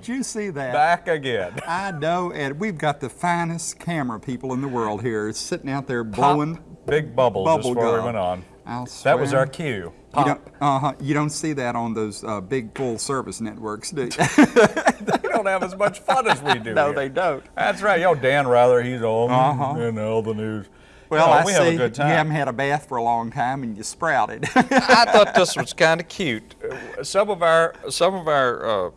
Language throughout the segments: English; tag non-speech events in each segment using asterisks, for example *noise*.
Well, we're Did you see that? back again. *laughs* I know, and we've got the finest camera people in the world here sitting out there Pop blowing big bubbles bubble just before we went on. I'll That was our cue. You Pop. don't, uh-huh, you don't see that on those uh, big full service networks, do you? *laughs* they don't have as much fun as we do. *laughs* no, here. they don't. That's right. Yo, Dan Rather, he's on Uh-huh. in all the news. Well, No, I we see have a good you haven't had a bath for a long time and you sprouted. I thought this was kind of cute. Uh, Some of our, some of our, uh,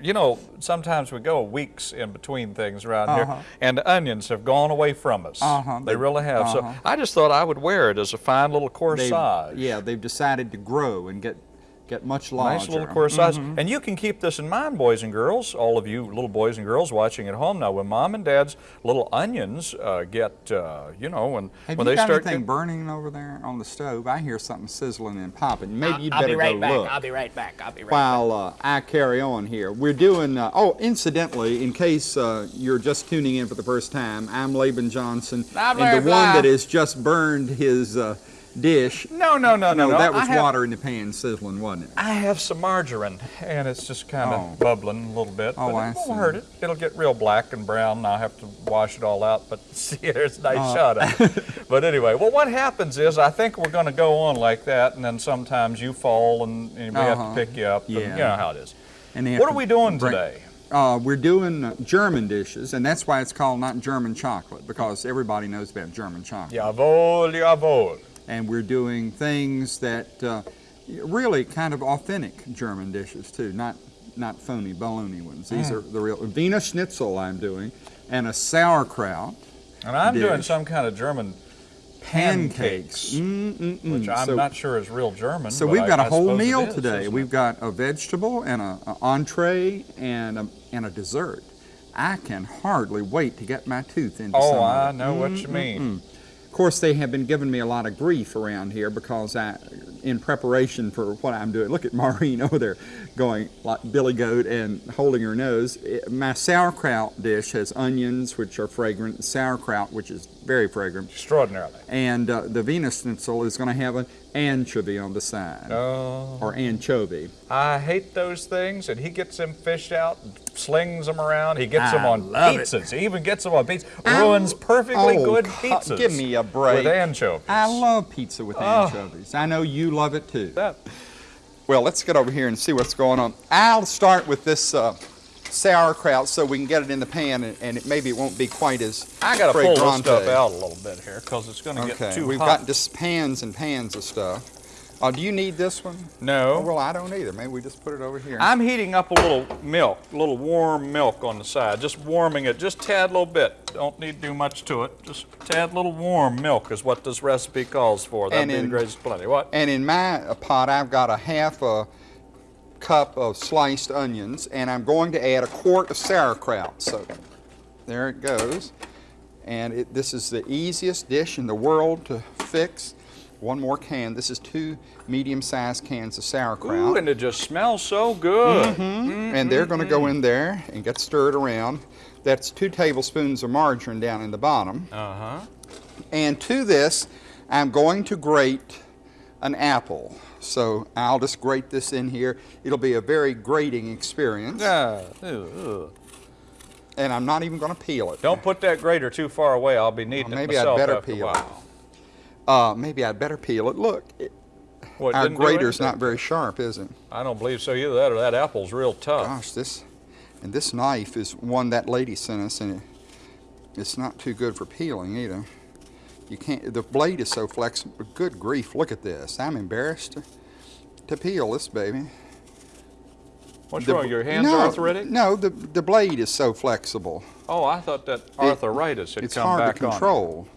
you know, sometimes we go weeks in between things around Uh-huh. here, and the onions have gone away from us. Uh-huh. They They- really have. uh-huh. So I just thought I would wear it as a fine little They've- corsage. yeah, they've decided to grow and get get much larger. Nice little corsage. Mm-hmm. And you can keep this in mind, boys and girls, all of you little boys and girls watching at home now. When mom and dad's little onions uh, get, uh, you know, when, Have when you they got start anything get- burning over there on the stove? I hear something sizzling and popping. Maybe you'd I'll better be right go back. look. I'll be right back. I'll be right while uh, I carry on here. We're doing, uh, oh, incidentally, in case uh, you're just tuning in for the first time, I'm Laban Johnson, Blah, and blah, the blah. one that has just burned his uh, dish. No, no, no, no, No, that was have- water in the pan sizzling, wasn't it? I have some margarine, and it's just kind of Oh. bubbling a little bit. Oh, but I it won't see. hurt it. It'll get real black and brown, and I'll have to wash it all out. But *laughs* see, there's a nice Uh. shot of it. *laughs* But anyway, well, what happens is I think we're going to go on like that, and then sometimes you fall, and, and we have Uh-huh. to pick you up. and Yeah. you know how it is. And What are we doing bring- today? Uh, we're doing uh, German dishes, and that's why it's called not German chocolate, because everybody knows about German chocolate. Jawohl, jawohl. And we're doing things that uh, really kind of authentic German dishes too, not not phony baloney ones. These Mm. are the real Wiener Schnitzel I'm doing, and a sauerkraut, And I'm doing some kind of German pancakes, Mm-mm-mm. which I'm so, not sure is real German. So we've got a I whole meal is, today. We've got a vegetable and a, a entree and a, and a dessert. I can hardly wait to get my tooth into some Oh, I know what you mean. Of course, they have been giving me a lot of grief around here because I, in preparation for what I'm doing, look at Maureen *laughs* over there going like Billy Goat and holding her nose. It- my sauerkraut dish has onions, which are fragrant, sauerkraut, which is very fragrant, Extraordinarily. and uh, the Wiener Schnitzel is going to have an anchovy on the side, Oh. or anchovy. I hate those things, and he gets them fished out, slings them around. He gets them on love it. pizzas. He even gets them on pizzas. Ruins perfectly oh, good pizzas. give me a break. With anchovies. I love pizza with Oh. anchovies. I know you love it too. that. Well, let's get over here and see what's going on. I'll start with this uh, sauerkraut so we can get it in the pan and, and it, maybe it won't be quite as I got to pull this stuff out a little bit here because it's going to Okay, get too we've hot. got just pans and pans of stuff. Uh, do you need this one? no. Oh, well, I don't either. Maybe we just put it over here. I'm heating up a little milk, a little warm milk on the side, just warming it, just tad little bit. Don't need to do much to it. Just tad little warm milk is what this recipe calls for. That'd And be the in- greatest plenty. What? And in my pot, I've got a half a cup of sliced onions, and I'm going to add a quart of sauerkraut. So there it goes. And it, this is the easiest dish in the world to fix. One more can. This is two medium-sized cans of sauerkraut. Ooh, and it just smells so good. and they're going to go in there and get stirred around. That's two tablespoons of margarine down in the bottom. Uh-huh. And to this, I'm going to grate an apple. So I'll just grate this in here. It'll be a very grating experience. Yeah. Ew. And I'm not even going to peel it. Don't put that grater too far away. I'll be needing Well, it maybe I'd better peel it. Uh, maybe I'd better peel it. Look, it, What, our grater's not very sharp, is it? I don't believe so either. That or that apple's real tough. Gosh, this, and this knife is one that lady sent us, and it, it's not too good for peeling either. You can't, the blade is so flexible. Good grief, look at this. I'm embarrassed to, to peel this baby. What's The- wrong? Your hands no, are arthritic? No, the, the blade is so flexible. Oh, I thought that arthritis had it's come hard back to on. control.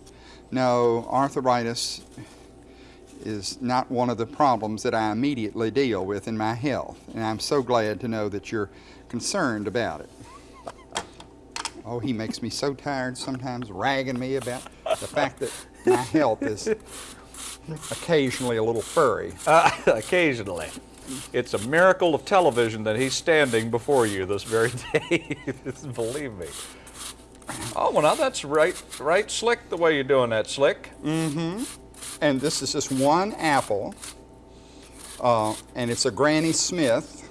No, arthritis is not one of the problems that I immediately deal with in my health. And I'm so glad to know that you're concerned about it. Oh, he makes me so tired sometimes ragging me about the fact that my health is occasionally a little furry. Uh, *laughs* occasionally. It's a miracle of television that he's standing before you this very *laughs* day. Believe me. Oh, well, now that's right, right slick the way you're doing that, slick. Mm-hmm. And this is just one apple, uh, and it's a Granny Smith.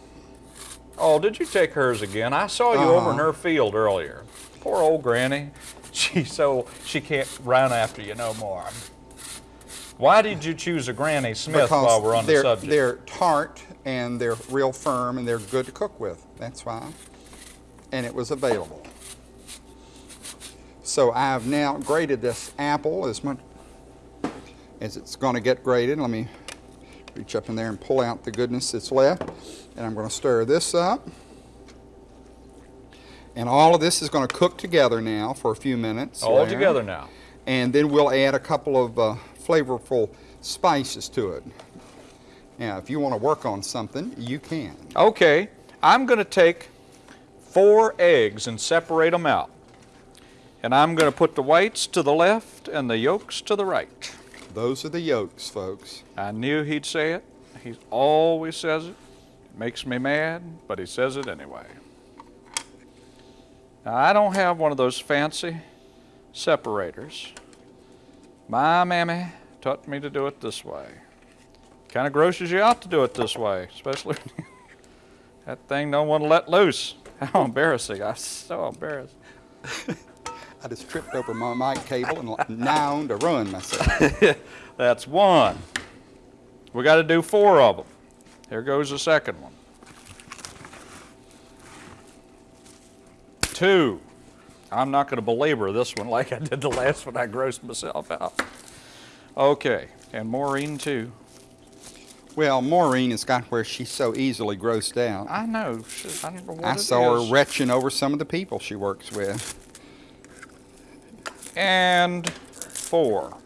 Oh, did you take hers again? I saw you over in Uh-huh. her field earlier. Poor old granny. She's so she can't run after you no more. Why did you choose a Granny Smith while we're on the subject? they're tart and they're real firm and they're good to cook with. That's why. And it was available. So I've now grated this apple as much as it's going to get grated. Let me reach up in there and pull out the goodness that's left. And I'm going to stir this up. And all of this is going to cook together now for a few minutes. All there together now. and then we'll add a couple of uh, flavorful spices to it. Now, if you want to work on something, you can. Okay, I'm going to take four eggs and separate them out. And I'm going to put the whites to the left and the yolks to the right. Those are the yolks, folks. I knew he'd say it. He always says it. Makes me mad, but he says it anyway. Now, I don't have one of those fancy separators. My mammy taught me to do it this way. Kind of grosses you out to do it this way, especially *laughs* that thing don't want to let loose. *laughs* How embarrassing. I'm so embarrassed. *laughs* I just tripped over my mic cable and now to ruin myself. That's one. We got to do four of them. Here goes the second one. Two. I'm not going to belabor this one like I did the last one. I grossed myself out. Okay, and Maureen too. Well, Maureen has got where she's so easily grossed out. I know. I know I saw is. her retching over some of the people she works with. and four.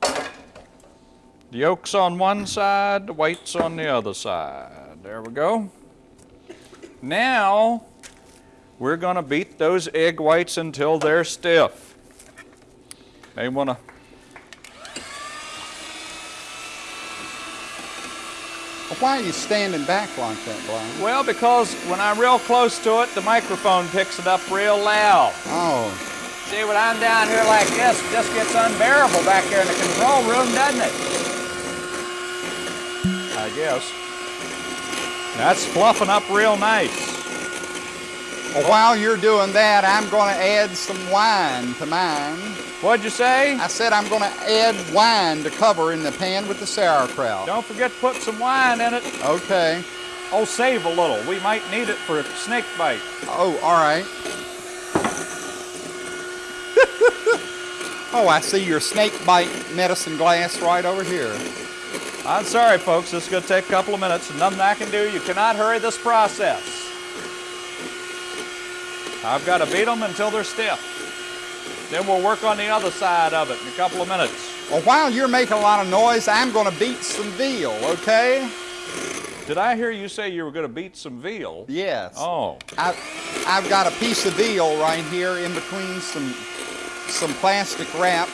The yolk's on one side, the white's on the other side. There we go. Now, we're going to beat those egg whites until they're stiff. They want to. Why are you standing back like that, Brian? Well, because when I'm real close to it, the microphone picks it up real loud. Oh, See, when I'm down here like this, it just gets unbearable back here in the control room, doesn't it? I guess. That's fluffing up real nice. well, while you're doing that, I'm going to add some wine to mine. What'd you say? I said I'm going to add wine to cover in the pan with the sauerkraut. Don't forget to put some wine in it. Okay. Oh, save a little. We might need it for a snake bite. Oh, all right. *laughs* oh, I see your snake bite medicine glass right over here. I'm sorry, folks. This is going to take a couple of minutes, and nothing I can do. You cannot hurry this process. I've got to beat them until they're stiff. Then we'll work on the other side of it in a couple of minutes. Well, while you're making a lot of noise, I'm going to beat some veal, okay? Did I hear you say you were going to beat some veal? Yes. Oh, I, I've got a piece of veal right here in between some some plastic wrap,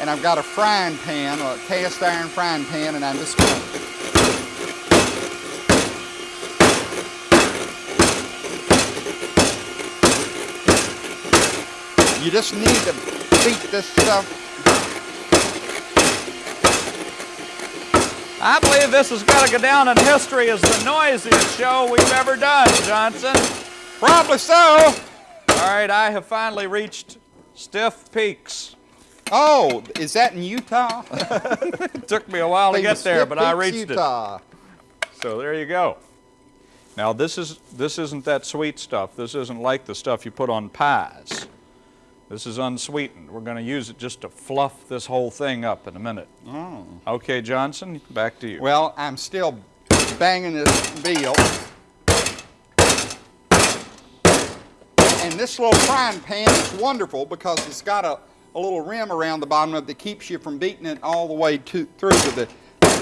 and I've got a frying pan, a cast iron frying pan, and I'm just going to You just need to beat this stuff. I believe this has got to go down in history as the noisiest show we've ever done, Johnson. Probably so. All right, I have finally reached Stiff Peaks. Oh, is that in Utah? It *laughs* took me a while to get there, but I reached Utah. it. So there you go. Now this is this isn't that sweet stuff. This isn't like the stuff you put on pies. This is unsweetened. We're going to use it just to fluff this whole thing up in a minute. Oh. Okay, Johnson, back to you. Well, I'm still banging this veal. And this little frying pan is wonderful because it's got a, a little rim around the bottom of it that keeps you from beating it all the way to, through to the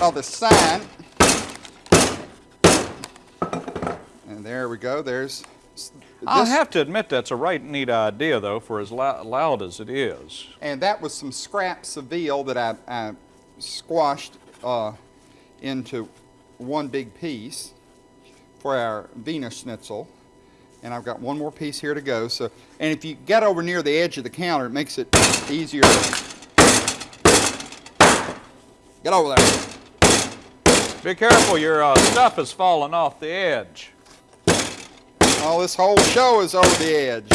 other side. And there we go. There's. I'll have to admit that's a right neat idea, though, for as loud as it is. And that was some scraps of veal that I, I squashed uh, into one big piece for our Wiener Schnitzel. And I've got one more piece here to go. So, and if you get over near the edge of the counter, it makes it easier. Get over there. Be careful, your uh, stuff is falling off the edge. Oh, this whole show is over the edge.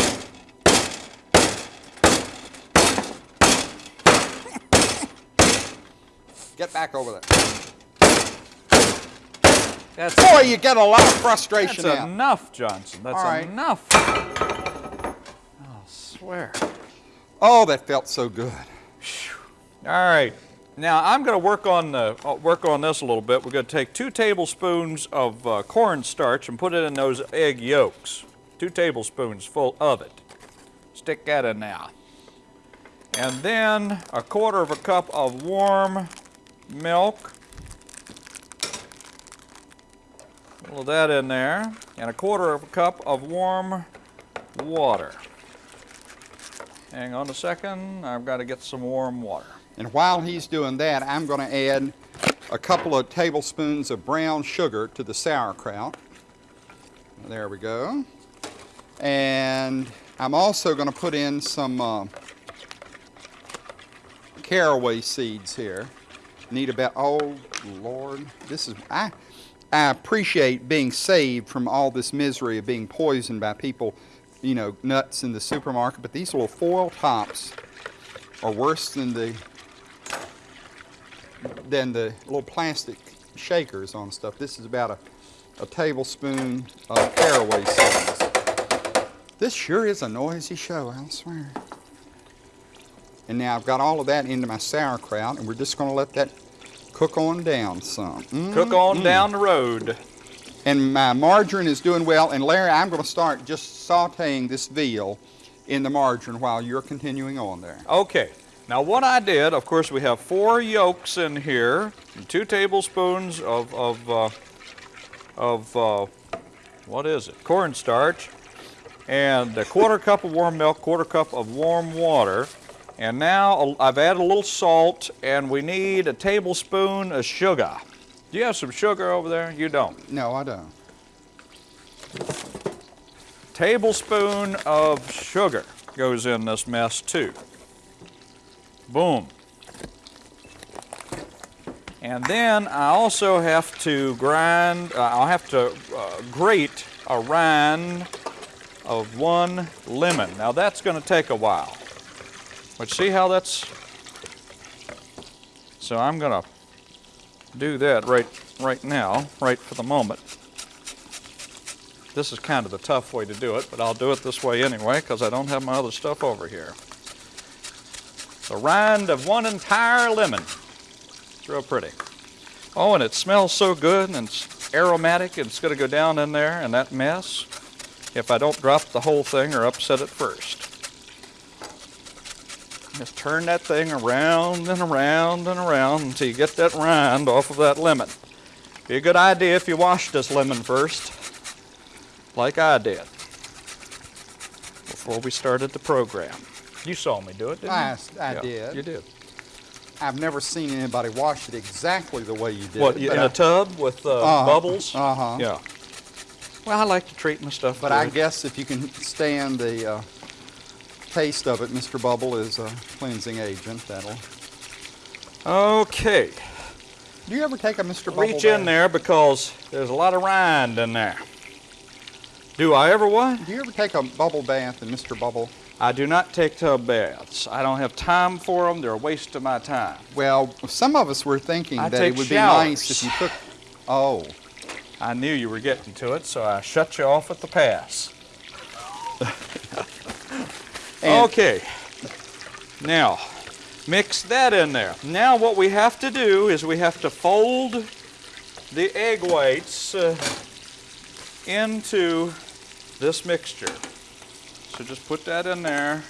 *laughs* Get back over there. That's, Boy, you get a lot of that's frustration out. enough, Johnson. That's All right. enough. I'll swear. Oh, that felt so good. All right. Now I'm going to work on the uh, work on this a little bit. We're going to take two tablespoons of uh, cornstarch and put it in those egg yolks. Two tablespoons full of it. Stick that in now. And then a quarter of a cup of warm milk. A little of that in there. And a quarter of a cup of warm water. Hang on a second. I've got to get some warm water. And while he's doing that, I'm going to add a couple of tablespoons of brown sugar to the sauerkraut. There we go. And I'm also going to put in some uh, caraway seeds here. Need about, oh Lord, this is, I, I appreciate being saved from all this misery of being poisoned by people, you know, nuts in the supermarket, but these little foil tops are worse than the than the little plastic shakers on stuff. This is about a, a tablespoon of caraway seeds. This sure is a noisy show, I'll swear. And now I've got all of that into my sauerkraut, and we're just going to let that cook on down some. Mm, Cook on mm. down the road. And my margarine is doing well. And Larry, I'm going to start just sauteing this veal in the margarine while you're continuing on there. Okay. Now what I did, of course, we have four yolks in here, and two tablespoons of of uh, of uh, what is it? Cornstarch, and a quarter cup of warm milk, quarter cup of warm water. And now I've added a little salt, and we need a tablespoon of sugar. Do you have some sugar over there? You don't. No, I don't. tablespoon of sugar goes in this mess too. Boom. And then I also have to grind, uh, I'll have to uh, grate a rind of one lemon. Now that's going to take a while. But see how that's, so I'm going to do that right, right now, right for the moment. This is kind of the tough way to do it, but I'll do it this way anyway because I don't have my other stuff over here. The rind of one entire lemon. It's real pretty. Oh, and it smells so good and it's aromatic and it's going to go down in there and that mess if I don't drop the whole thing or upset it first. Just turn that thing around and around and around until you get that rind off of that lemon. Be a good idea if you wash this lemon first like I did before we started the program. You saw me do it, didn't I, you? I Yeah, did. You did. I've never seen anybody wash it exactly the way you did. What, it, in I- a tub with uh, Uh-huh, bubbles? uh-huh. Yeah. Well, I like to treat my stuff But I guess if you can stand the uh, taste of it, Mr. Bubble is a cleansing agent. That'll. Okay. Do you ever take a Mr. Bubble? Reach in there because there's a lot of rind in there. Do I ever what? Do you ever take a bubble bath in Mr. Bubble? I do not take tub baths. I don't have time for them. They're a waste of my time. Well, some of us were thinking I that it would be nice if you took. Oh, I knew you were getting to it, so I shut you off at the pass. *laughs* And- okay. Now, mix that in there. Now what we have to do is we have to fold the egg whites uh, into this mixture. So just put that in there,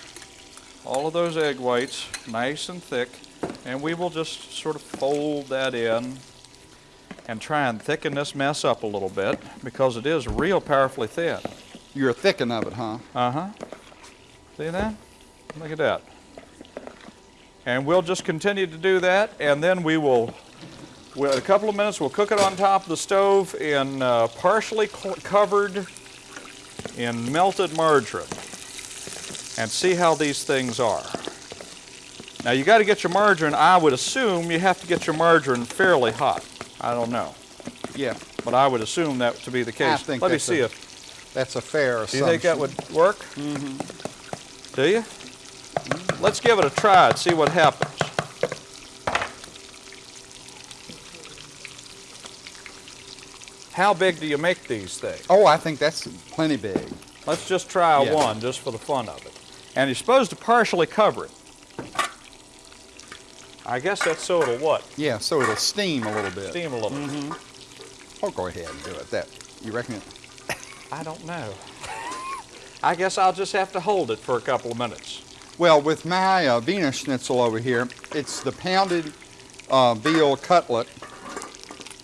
all of those egg whites, nice and thick, and we will just sort of fold that in and try and thicken this mess up a little bit because it is real powerfully thin. you're a thickin' of it, huh? Uh-huh. See that? Look at that. And we'll just continue to do that, and then we will, in a couple of minutes, we'll cook it on top of the stove in uh, partially covered in melted margarine and see how these things are. Now you got to get your margarine, I would assume you have to get your margarine fairly hot. I don't know. Yeah, but I would assume that to be the case. think Let me see a if, that's a fair do assumption. you think that would work? Mm-hmm. Do you? Let's give it a try and see what happens. How big do you make these things? Oh, I think that's plenty big. Let's just try Yeah. one just for the fun of it. And you're supposed to partially cover it. I guess that's so it'll what? Yeah, so it'll steam a little bit. Steam a little. Mm-hmm. Bit. Oh, go ahead and do it. That you reckon? It, I don't know. I guess I'll just have to hold it for a couple of minutes. well, with my uh, Wiener Schnitzel over here, it's the pounded uh, veal cutlet,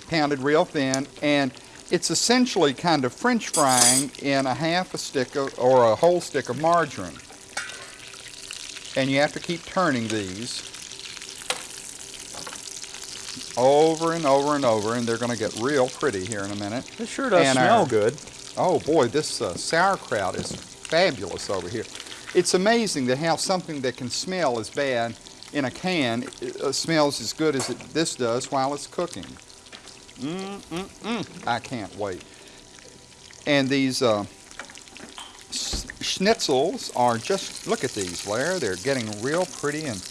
pounded real thin, and it's essentially kind of French frying in a half a stick of, or a whole stick of margarine. And you have to keep turning these over and over and over, and they're going to get real pretty here in a minute. It sure does And smell our- good. Oh boy, this uh, sauerkraut is fabulous over here. It's amazing that how something that can smell as bad in a can uh, smells as good as it, this does while it's cooking. Mm, mm, mm. I can't wait. And these uh, schnitzels are just, look at these, Blair. They're getting real pretty and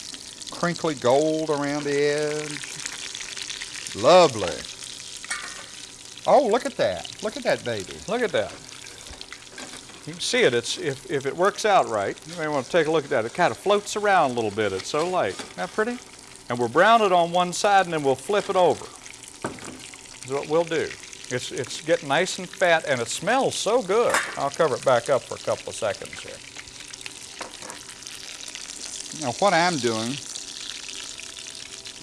crinkly gold around the edge. Lovely. Oh, look at that. Look at that baby. Look at that. You can see it. It's if, if it works out right, you may want to take a look at that. It kind of floats around a little bit. It's so light. Isn't that pretty? And we'll brown it on one side and then we'll flip it over. That's what we'll do. It's, it's getting nice and fat and it smells so good. I'll cover it back up for a couple of seconds here. Now what I'm doing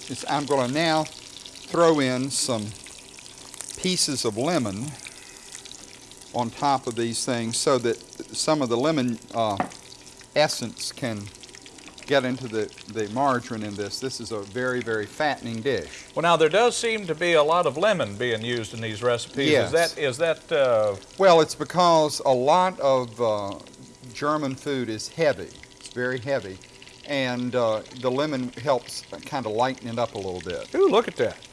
is I'm going to now throw in some pieces of lemon on top of these things so that some of the lemon uh, essence can get into the, the margarine in this. This is a very, very fattening dish. Well, now there does seem to be a lot of lemon being used in these recipes. Yes. Is that is that uh, Well, it's because a lot of uh, German food is heavy. It's very heavy. And uh, the lemon helps kind of lighten it up a little bit. Ooh, look at that.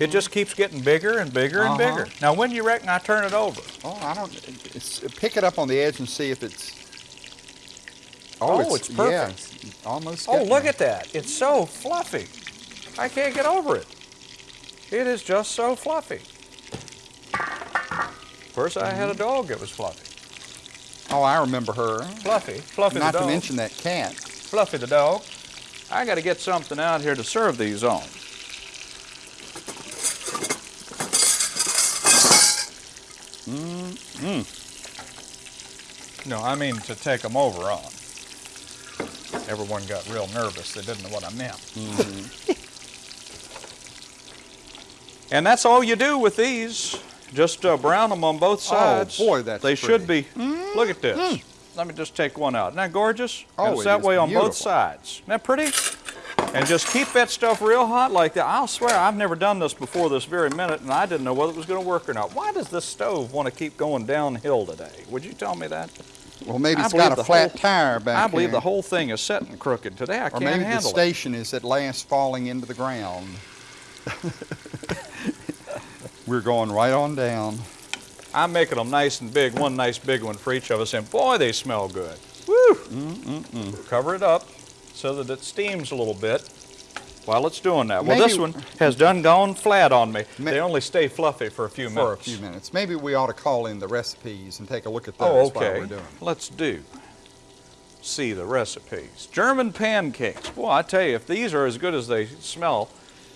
It just keeps getting bigger and bigger and Uh-huh. bigger. Now, when do you reckon I turn it over? Oh, I don't. It's, pick it up on the edge and see if it's. Oh, it's Yeah, perfect. it's almost. Oh, look there. at that. It's so fluffy. I can't get over it. It is just so fluffy. First, I had a dog that was fluffy. Oh, I remember her. Fluffy. Fluffy Not to mention that cat. Fluffy the dog. I got to get something out here to serve these on. Mm, No, I mean to take them over on. Everyone got real nervous. They didn't know what I meant. and that's all you do with these. Just uh, brown them on both sides. Oh, boy, that's They should be. pretty. Look at this. Let me just take one out. Isn't that gorgeous? Oh, And it's it that way on both sides. Isn't that pretty? And just keep that stuff real hot like that. I'll swear, I've never done this before this very minute, and I didn't know whether it was going to work or not. Why does this stove want to keep going downhill today? Would you tell me that? Well, maybe I it's got a flat whole- tire back I believe here. the whole thing is setting crooked today. I Or can't maybe the station is at last falling into the ground. *laughs* We're going right on down. I'm making them nice and big, one nice big one for each of us, and boy, they smell good. Woo! Cover it up so that it steams a little bit while it's doing that. Well, this one has done gone flat on me. They only stay fluffy for a few For minutes. For a few minutes. Maybe we ought to call in the recipes and take a look at those Oh, while okay. we're doing. it. Let's do. See the recipes. German pancakes. Boy, I tell you, if these are as good as they smell,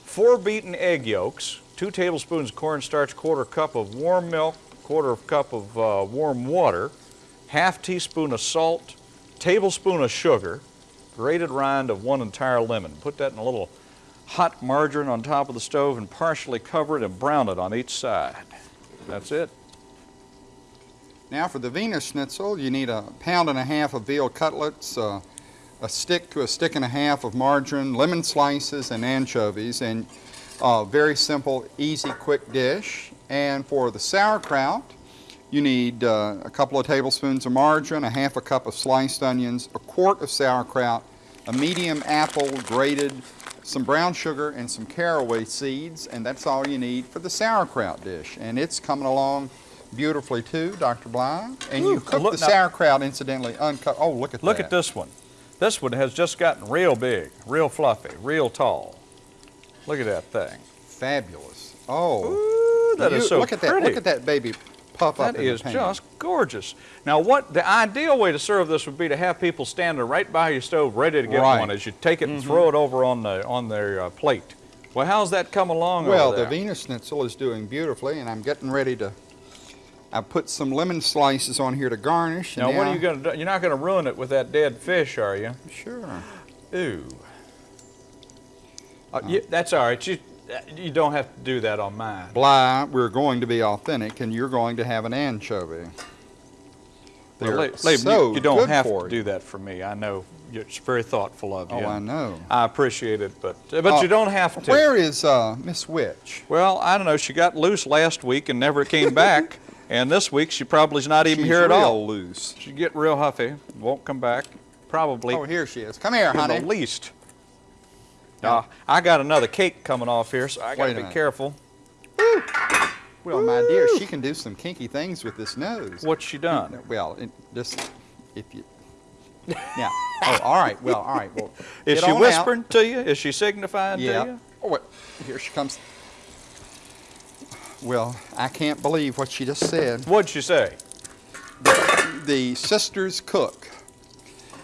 four beaten egg yolks, two tablespoons cornstarch, quarter cup of warm milk, quarter of cup of uh, warm water, half teaspoon of salt, tablespoon of sugar, grated rind of one entire lemon. Put that in a little hot margarine on top of the stove and partially cover it and brown it on each side. That's it. Now for the Wiener Schnitzel, you need a pound and a half of veal cutlets, uh, a stick to a stick and a half of margarine, lemon slices, and anchovies, and a very simple, easy, quick dish. And for the sauerkraut, you need uh, a couple of tablespoons of margarine, a half a cup of sliced onions, a quart of sauerkraut, a medium apple grated, some brown sugar and some caraway seeds, and that's all you need for the sauerkraut dish. And it's coming along beautifully too, Dr. Bly. And you Ooh, cook look the now- sauerkraut, incidentally, uncut. Oh, look at Look that. at this one. This one has just gotten real big, real fluffy, real tall. Look at that thing. Fabulous. Oh, Ooh, that is you- so look at that. pretty. Look at that baby puff up That in is the pan. just gorgeous. Now, what the ideal way to serve this would be to have people standing right by your stove, ready to get Right. One as you take it and throw it over on the on their uh, plate. Well, how's that come along? Well, over the there? Wiener Schnitzel is doing beautifully, and I'm getting ready to. I put some lemon slices on here to garnish. and Now, what are you going to do? You're not going to ruin it with that dead fish, are you? Sure. Ooh. Uh, yeah, that's all right. You, you don't have to do that on mine. Bly, we're going to be authentic, and you're going to have an anchovy. Well, They're Laban, so you, you don't have to do that for me. I know you're it's very thoughtful of you. Oh, I know. I appreciate it, but but Uh, you don't have to. Where is uh, Miss Witch? Well, I don't know. She got loose last week and never came back, *laughs* and this week she probably's not even She's here at real all. loose. She get real huffy, won't come back, probably Oh, here she is. Come here, honey. the least. Uh, I got another cake coming off here, so I gotta be minute. careful. Well, my dear, she can do some kinky things with this nose. What's she done? Well, it, just if you. Yeah. Oh, all right. Well, all right. Well, *laughs* Is she on out. whispering to you? Is she signifying to Yeah. you? Oh, wait. Here she comes. Well, I can't believe what she just said. What'd she say? The sisters Cook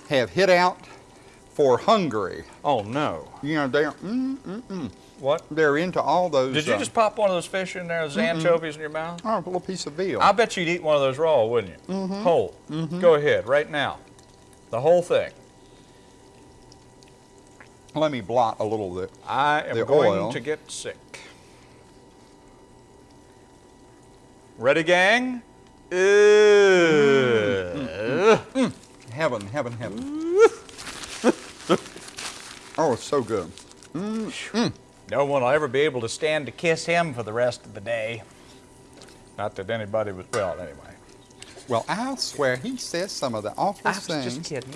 have hit out for Hungary. Oh no. You know, they're mm, mm, mm. What? they're into all those. Did you uh, just pop one of those fish in there, those anchovies in your mouth? Oh, a little piece of veal. I bet you'd eat one of those raw, wouldn't you? Mm-hmm. Whole. Go ahead, right now. The whole thing. Let me blot a little bit. I am going oil. to get sick. Ready, gang? Ugh. Heaven, heaven, heaven. Oh, it's so good. Mm, mm. No one will ever be able to stand to kiss him for the rest of the day. Not that anybody was, well, anyway. Well, I'll swear he says some of the I was things. just kidding.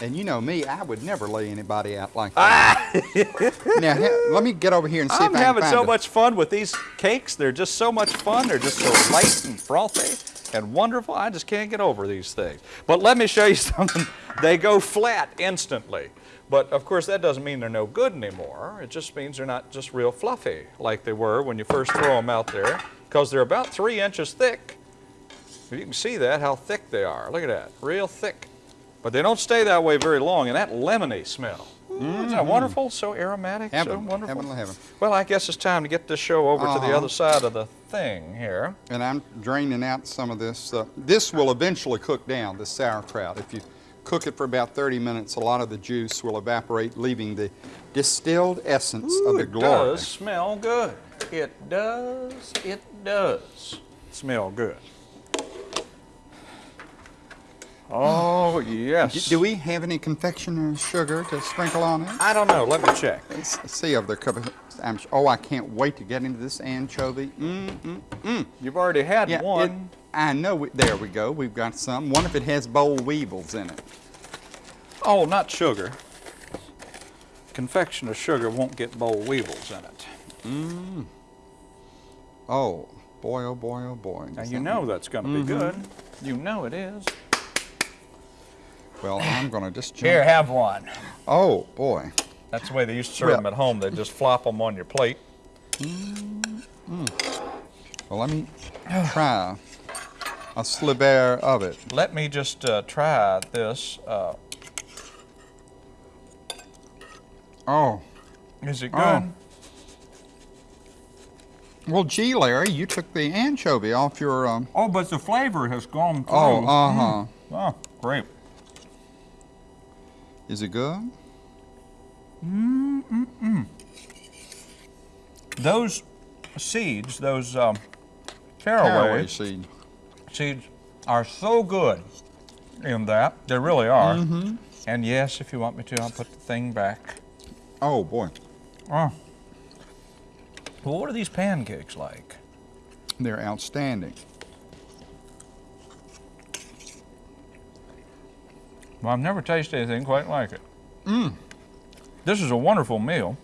And you know me, I would never lay anybody out like that. Ah! *laughs* now, he- let me get over here and see I'm if I having so find a- much fun with these cakes. They're just so much fun. They're just so light and frothy and wonderful. I just can't get over these things. But let me show you *laughs* something. They go flat instantly. But of course, that doesn't mean they're no good anymore. It just means they're not just real fluffy like they were when you first throw them out there, because they're about three inches thick. You can see that, how thick they are. Look at that, real thick. But they don't stay that way very long, and that lemony smell. Ooh, Isn't that wonderful? So aromatic, so Heaven, wonderful. heaven, heaven. Well, I guess it's time to get this show over to the Uh-huh. other side of the thing here. And I'm draining out some of this. Uh, this will eventually cook down, the sauerkraut. If you cook it for about 30 minutes, a lot of the juice will evaporate, leaving the distilled essence of Ooh, the it does smell good. It does. It does smell good. Oh, *sighs* yes. Do we have any confectioner's sugar to sprinkle on it? I don't know. Let me check. Let's see if the cover. I'm, oh, I can't wait to get into this anchovy. Mm, mm. mm. You've already had Yeah, it- one. I know. We, there we go. We've got some. One if it has boll weevils in it. Oh, not sugar. Confectioner sugar won't get boll weevils in it. Mmm. Oh, boy, oh boy, oh boy. Now, you know that's going to be Mm-hmm. good. You know it is. Well, I'm going to just. *sighs* jump- Here, have one. Oh, boy. That's the way they used to serve Well- them at home. They just flop them on your plate. Mmm. Well, let me *sighs* try a sliver of it. Let me just uh, try this. Uh, Oh. is it good? Oh. Well, gee, Larry, you took the anchovy off your. Um, Oh, but the flavor has gone through. oh, uh huh. Oh, great. Is it good? Those seeds, those um, caraway, Caraway seed. seeds, are so good in that. They really are. Mm-hmm. And yes, if you want me to, I'll put the thing back. Oh, boy. Oh. Well, what are these pancakes like? They're outstanding. Well, I've never tasted anything quite like it. Mm. This is a wonderful meal.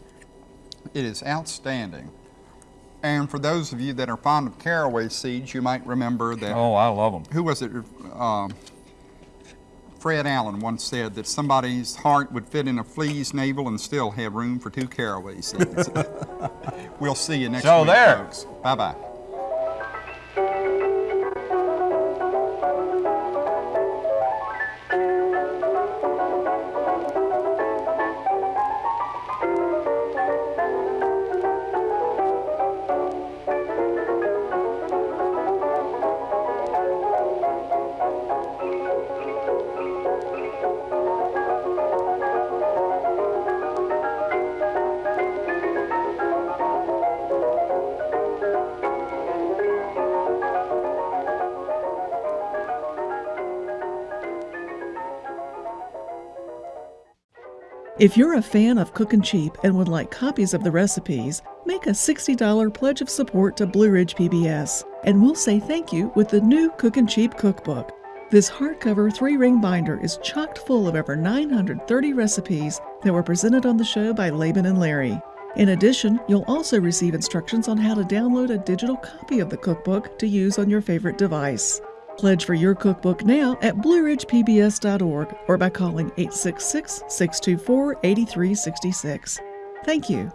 It is outstanding. And for those of you that are fond of caraway seeds, you might remember that Oh, I love them. who was it? Um, Fred Allen once said that somebody's heart would fit in a flea's navel and still have room for two caraway seeds. *laughs* we'll see you next So week, there. folks. Bye If you're a fan of Cookin' Cheap and would like copies of the recipes, make a $60 pledge of support to Blue Ridge PBS, and we'll say thank you with the new Cookin' Cheap cookbook. This hardcover three ring binder is chocked full of over 930 recipes that were presented on the show by Laban and Larry. In addition, you'll also receive instructions on how to download a digital copy of the cookbook to use on your favorite device. Pledge for your cookbook now at blueridgepbs.org or by calling 866 624 8366. Thank you.